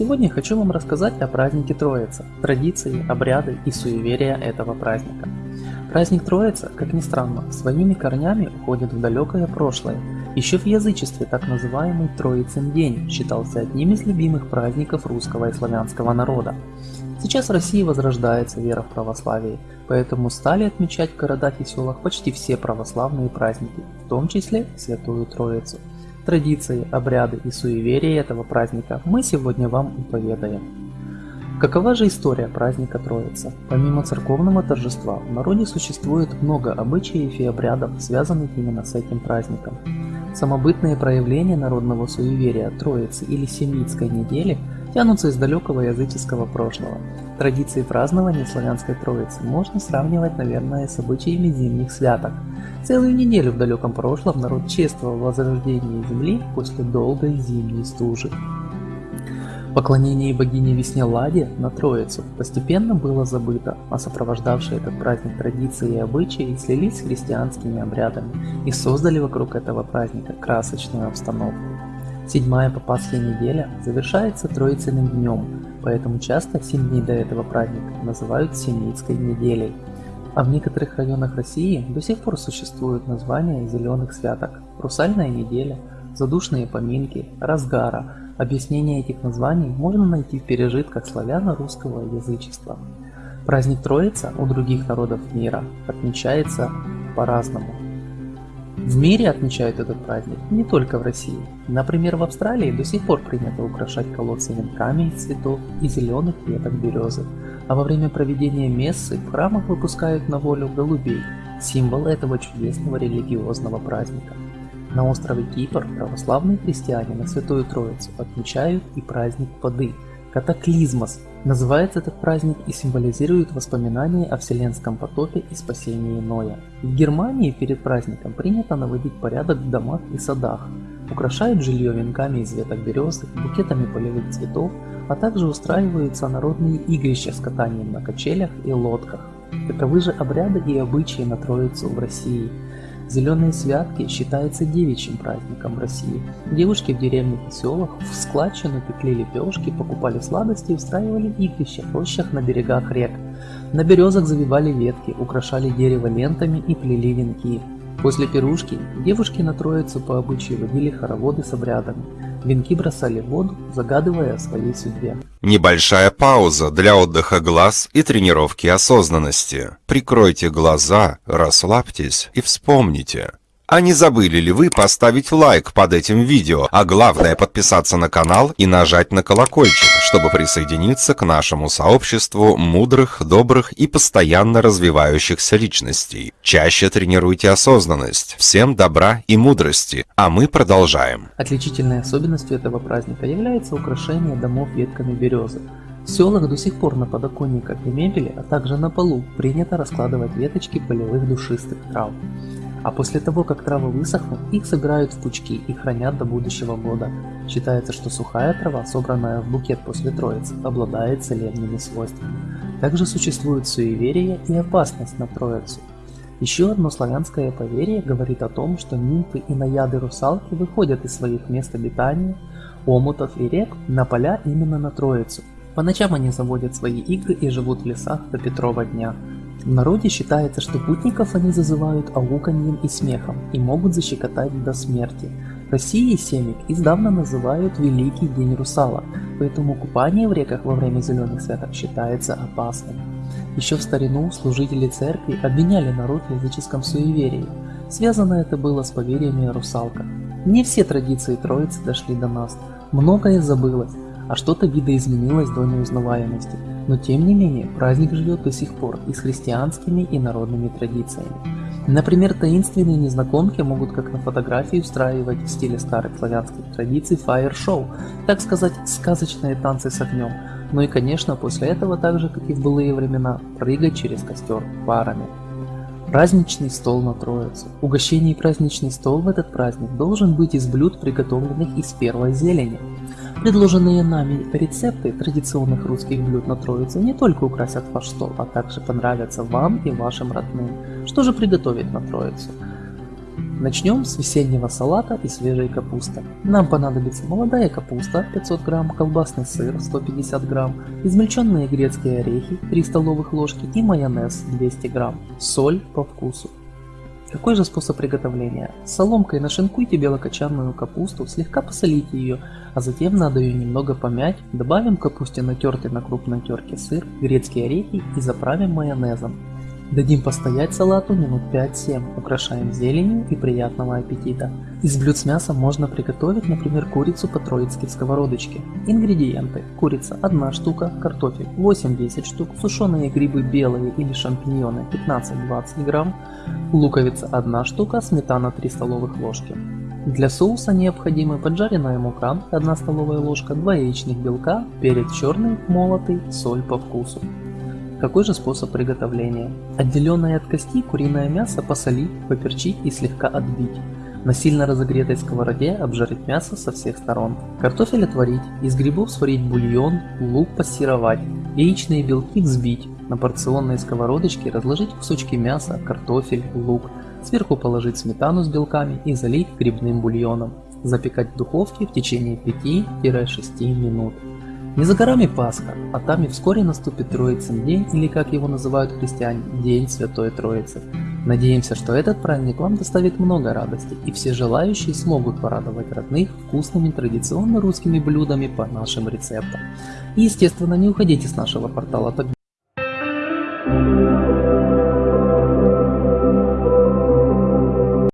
Сегодня хочу вам рассказать о празднике Троица, традиции, обряды и суеверия этого праздника. Праздник Троица, как ни странно, своими корнями уходит в далекое прошлое. Еще в язычестве так называемый Троицын день считался одним из любимых праздников русского и славянского народа. Сейчас в России возрождается вера в православие, поэтому стали отмечать в городах и селах почти все православные праздники, в том числе Святую Троицу. Традиции, обряды и суеверия этого праздника мы сегодня вам поведаем. Какова же история праздника Троицы? Помимо церковного торжества, в народе существует много обычаев и обрядов, связанных именно с этим праздником. Самобытные проявления народного суеверия Троицы или Семитской недели тянутся из далекого языческого прошлого. Традиции празднования славянской Троицы можно сравнивать, наверное, с обычаями зимних святок. Целую неделю в далеком прошлом народ чествовал возрождение Земли после долгой зимней стужи. Поклонение богине весне Ладе на Троицу постепенно было забыто, а сопровождавшие этот праздник традиции и обычаи слились с христианскими обрядами и создали вокруг этого праздника красочную обстановку. Седьмая по Пасхе неделя завершается Троицыным днем, поэтому часто 7 дней до этого праздника называют Семитской неделей. А в некоторых районах России до сих пор существуют названия зеленых святок – Русальная неделя, Задушные поминки, Разгара – Объяснение этих названий можно найти в пережитках славяно-русского язычества. Праздник Троица у других народов мира отмечается по-разному. В мире отмечают этот праздник не только в России. Например, в Австралии до сих пор принято украшать колодцы венками из цветов и зеленых веток березы, а во время проведения мессы в храмах выпускают на волю голубей, символ этого чудесного религиозного праздника. На острове Кипр православные христиане на Святую Троицу отмечают и праздник воды – Катаклизмос. Называется этот праздник и символизирует воспоминания о вселенском потопе и спасении Ноя. В Германии перед праздником принято наводить порядок в домах и садах. Украшают жилье венками из веток березы, букетами полевых цветов, а также устраиваются народные игрища с катанием на качелях и лодках. Таковы же обряды и обычаи на Троицу в России – Зеленые святки считаются девичьим праздником в России. Девушки в деревнях и селах в складчину пекли лепешки, покупали сладости и устраивали игрища в рощах на берегах рек. На березах завивали ветки, украшали дерево лентами и плели венки. После пирушки девушки на Троицу по обычаю водили хороводы с обрядами. Венки бросали в воду, загадывая о своей судьбе. Небольшая пауза для отдыха глаз и тренировки осознанности. Прикройте глаза, расслабьтесь и вспомните. А не забыли ли вы поставить лайк под этим видео, а главное подписаться на канал и нажать на колокольчик, чтобы присоединиться к нашему сообществу мудрых, добрых и постоянно развивающихся личностей. Чаще тренируйте осознанность. Всем добра и мудрости, а мы продолжаем. Отличительной особенностью этого праздника является украшение домов ветками березы. В селах до сих пор на подоконниках и мебели, а также на полу принято раскладывать веточки полевых душистых трав. А после того, как травы высохнут, их собирают в пучки и хранят до будущего года. Считается, что сухая трава, собранная в букет после Троицы, обладает целебными свойствами. Также существует суеверие и опасность на Троицу. Еще одно славянское поверье говорит о том, что нимфы и наяды русалки выходят из своих мест обитания, омутов и рек на поля именно на Троицу. По ночам они заводят свои игры и живут в лесах до Петрова дня, в народе считается, что путников они зазывают ауканьем и смехом и могут защекотать до смерти. В России семик издавна называют Великий День Русала, поэтому купание в реках во время зеленых святок считается опасным. Еще в старину служители церкви обвиняли народ в языческом суеверии. Связано это было с поверьями о русалках. Не все традиции Троицы дошли до нас, многое забылось, а что-то видоизменилось до неузнаваемости. Но тем не менее, праздник живет до сих пор и с христианскими и народными традициями. Например, таинственные незнакомки могут как на фотографии устраивать в стиле старых славянских традиций фаер-шоу, так сказать, сказочные танцы с огнем, ну и конечно после этого, так же как и в былые времена, прыгать через костер парами. Праздничный стол на Троицу. Угощение и праздничный стол в этот праздник должен быть из блюд, приготовленных из первой зелени. Предложенные нами рецепты традиционных русских блюд на Троицу не только украсят ваш стол, а также понравятся вам и вашим родным. Что же приготовить на Троицу? Начнем с весеннего салата и свежей капусты. Нам понадобится молодая капуста 500 грамм, колбасный сыр 150 грамм, измельченные грецкие орехи 3 столовых ложки и майонез 200 грамм, соль по вкусу. Какой же способ приготовления? Соломкой нашинкуйте белокочанную капусту, слегка посолите ее, а затем надо ее немного помять, добавим капусте натертый на крупной терке сыр, грецкие орехи и заправим майонезом. Дадим постоять салату минут 5-7, украшаем зеленью и приятного аппетита. Из блюд с мясом можно приготовить, например, курицу по-троицки в сковородочке. Ингредиенты. Курица 1 штука, картофель 8-10 штук, сушеные грибы белые или шампиньоны 15-20 грамм, луковица 1 штука, сметана 3 столовых ложки. Для соуса необходимы поджаренная мука 1 столовая ложка, 2 яичных белка, перец черный, молотый, соль по вкусу. Какой же способ приготовления? Отделенное от кости куриное мясо посолить, поперчить и слегка отбить. На сильно разогретой сковороде обжарить мясо со всех сторон. Картофель отварить, из грибов сварить бульон, лук пассеровать, яичные белки взбить. На порционной сковородочке разложить кусочки мяса, картофель, лук. Сверху положить сметану с белками и залить грибным бульоном. Запекать в духовке в течение 5-6 минут. Не за горами Пасха, а там и вскоре наступит Троицын день, или как его называют христиане, День Святой Троицы. Надеемся, что этот праздник вам доставит много радости, и все желающие смогут порадовать родных вкусными традиционно русскими блюдами по нашим рецептам. И естественно не уходите с нашего портала